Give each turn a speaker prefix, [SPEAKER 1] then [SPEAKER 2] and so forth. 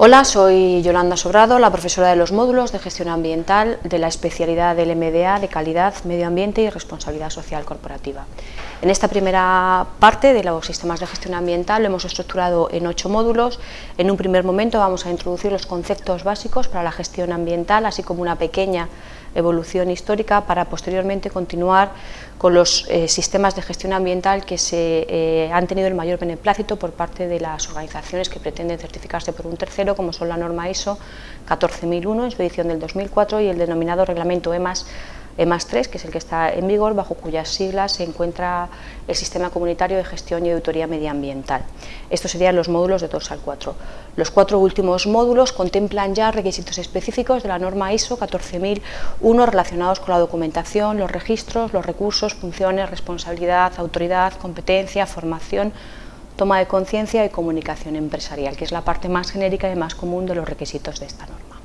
[SPEAKER 1] Hola, soy Yolanda Sobrado, la profesora de los módulos de gestión ambiental de la especialidad del MDA de calidad, medio ambiente y responsabilidad social corporativa. En esta primera parte de los sistemas de gestión ambiental lo hemos estructurado en ocho módulos. En un primer momento vamos a introducir los conceptos básicos para la gestión ambiental, así como una pequeña evolución histórica para posteriormente continuar con los eh, sistemas de gestión ambiental que se eh, han tenido el mayor beneplácito por parte de las organizaciones que pretenden certificarse por un tercero, como son la norma ISO 14001 en su edición del 2004 y el denominado reglamento EMAS EMAS 3, que es el que está en vigor, bajo cuyas siglas se encuentra el Sistema Comunitario de Gestión y Auditoría Medioambiental. Estos serían los módulos de 2 al 4. Los cuatro últimos módulos contemplan ya requisitos específicos de la norma ISO 14001 relacionados con la documentación, los registros, los recursos, funciones, responsabilidad, autoridad, competencia, formación, toma de conciencia y comunicación empresarial, que es la parte más genérica y más común de los requisitos de esta norma.